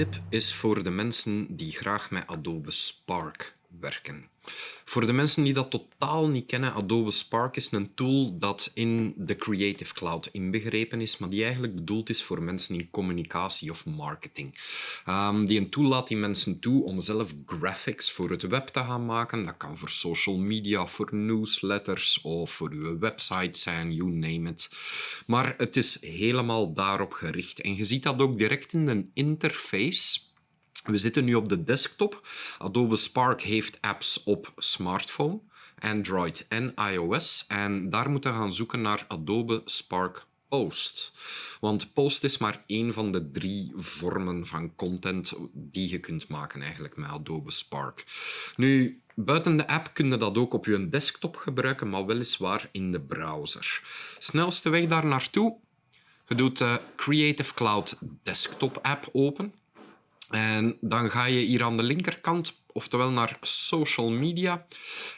tip is voor de mensen die graag met Adobe Spark werken. Voor de mensen die dat totaal niet kennen, Adobe Spark is een tool dat in de Creative Cloud inbegrepen is, maar die eigenlijk bedoeld is voor mensen in communicatie of marketing. Um, die een tool laat die mensen toe om zelf graphics voor het web te gaan maken. Dat kan voor social media, voor newsletters of voor uw website zijn, you name it. Maar het is helemaal daarop gericht. En je ziet dat ook direct in de interface we zitten nu op de desktop. Adobe Spark heeft apps op smartphone, Android en iOS. En daar moeten we gaan zoeken naar Adobe Spark Post. Want Post is maar één van de drie vormen van content die je kunt maken eigenlijk met Adobe Spark. Nu, buiten de app kun je dat ook op je desktop gebruiken, maar weliswaar in de browser. Snelste weg daar naartoe? Je doet de Creative Cloud Desktop app open. En dan ga je hier aan de linkerkant, oftewel naar social media.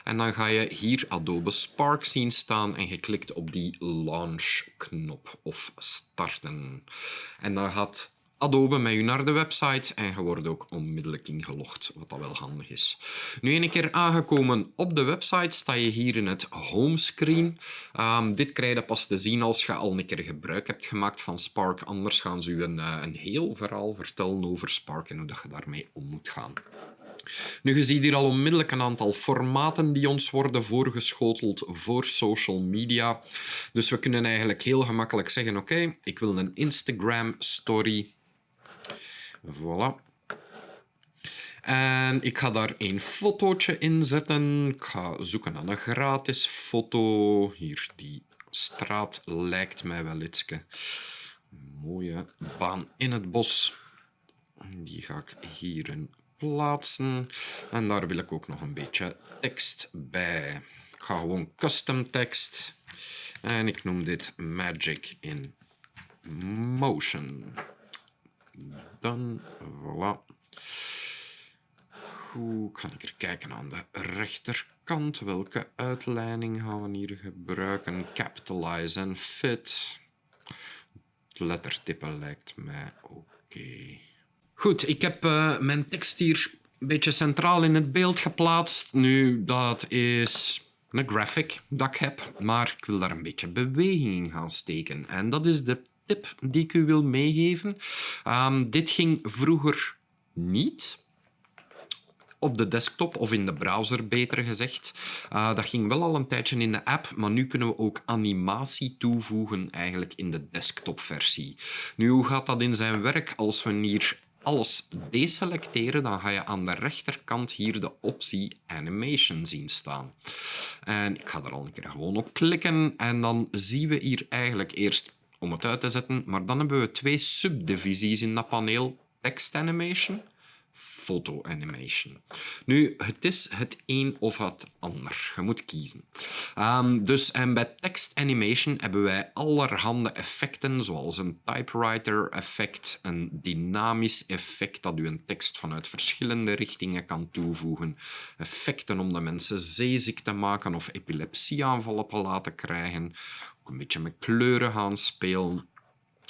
En dan ga je hier Adobe Spark zien staan en je klikt op die launch knop of starten. En dan gaat Adobe met naar de website en je wordt ook onmiddellijk ingelogd, wat dat wel handig is. Nu, een keer aangekomen op de website, sta je hier in het homescreen. Um, dit krijg je pas te zien als je al een keer gebruik hebt gemaakt van Spark. Anders gaan ze je een, eh, een heel verhaal vertellen over Spark en hoe dat je daarmee om moet gaan. Nu, je ziet hier al onmiddellijk een aantal formaten die ons worden voorgeschoteld voor social media. Dus we kunnen eigenlijk heel gemakkelijk zeggen, oké, ik wil een Instagram story Voilà. En ik ga daar een fotootje in zetten. Ik ga zoeken naar een gratis foto. Hier, die straat lijkt mij wel iets. Mooie baan in het bos. Die ga ik hierin plaatsen. En daar wil ik ook nog een beetje tekst bij. Ik ga gewoon custom tekst. En ik noem dit Magic in Motion. Dan, voilà. Hoe kan ik er kijken aan de rechterkant? Welke uitleiding gaan we hier gebruiken? Capitalize en fit. Het lettertype lijkt mij oké. Goed, ik heb uh, mijn tekst hier een beetje centraal in het beeld geplaatst. Nu, dat is een graphic dat ik heb, maar ik wil daar een beetje beweging in gaan steken. En dat is de tip die ik u wil meegeven. Um, dit ging vroeger niet op de desktop of in de browser, beter gezegd. Uh, dat ging wel al een tijdje in de app, maar nu kunnen we ook animatie toevoegen eigenlijk in de desktopversie. Nu, hoe gaat dat in zijn werk als we hier alles deselecteren, dan ga je aan de rechterkant hier de optie Animation zien staan. En ik ga er al een keer gewoon op klikken en dan zien we hier eigenlijk eerst om het uit te zetten. Maar dan hebben we twee subdivisies in dat paneel. Text animation, photo animation. Nu, het is het een of het ander. Je moet kiezen. Um, dus en bij text animation hebben wij allerhande effecten, zoals een typewriter effect, een dynamisch effect dat u een tekst vanuit verschillende richtingen kan toevoegen, effecten om de mensen zeeziek te maken of epilepsieaanvallen te laten krijgen, ook een beetje met kleuren gaan spelen.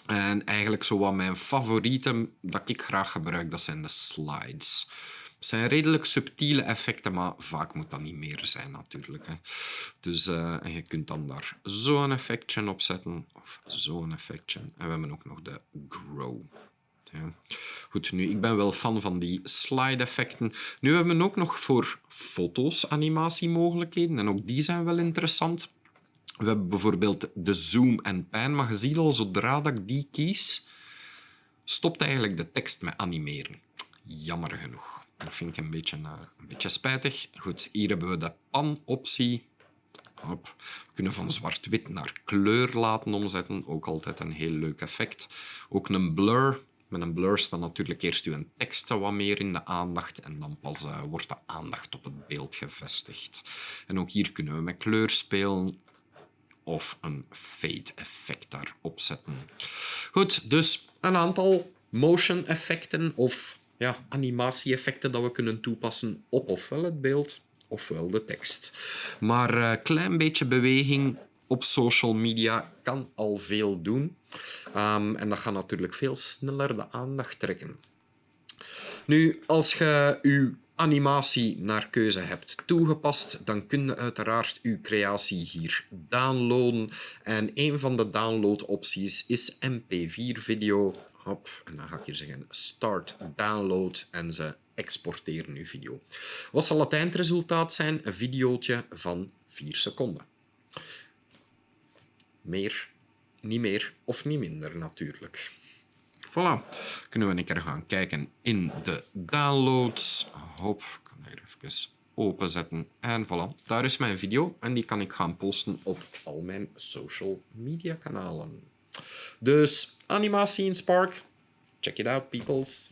En eigenlijk zo wat mijn favorieten dat ik graag gebruik, dat zijn de slides. Het zijn redelijk subtiele effecten, maar vaak moet dat niet meer zijn natuurlijk. Hè. Dus uh, je kunt dan daar zo'n effectje op zetten, of zo'n effectje. En we hebben ook nog de grow. Ja. Goed, nu, ik ben wel fan van die slide-effecten. Nu hebben we ook nog voor foto's animatiemogelijkheden en ook die zijn wel interessant. We hebben bijvoorbeeld de zoom en pan, maar je ziet al, zodra dat ik die kies, stopt eigenlijk de tekst met animeren. Jammer genoeg. Dat vind ik een beetje, uh, een beetje spijtig. Goed, hier hebben we de pan-optie. We kunnen van zwart-wit naar kleur laten omzetten. Ook altijd een heel leuk effect. Ook een blur. Met een blur staat natuurlijk eerst uw tekst wat meer in de aandacht en dan pas uh, wordt de aandacht op het beeld gevestigd. En ook hier kunnen we met kleur spelen of een fade effect daarop zetten. Goed, dus een aantal motion effecten of ja, animatie effecten dat we kunnen toepassen op ofwel het beeld ofwel de tekst. Maar een uh, klein beetje beweging op social media kan al veel doen. Um, en dat gaat natuurlijk veel sneller de aandacht trekken. Nu, als je je animatie naar keuze hebt toegepast, dan kun je uiteraard je creatie hier downloaden. En een van de downloadopties is MP4-video. Hop, en dan ga ik hier zeggen start download en ze exporteren uw video. Wat zal het eindresultaat zijn? Een videootje van 4 seconden. Meer, niet meer of niet minder natuurlijk. Voilà. Kunnen we een keer gaan kijken in de downloads. Hop, ik kan hier even openzetten. En voilà, daar is mijn video. En die kan ik gaan posten op al mijn social media kanalen. Dus animatie in Spark. Check it out, peoples.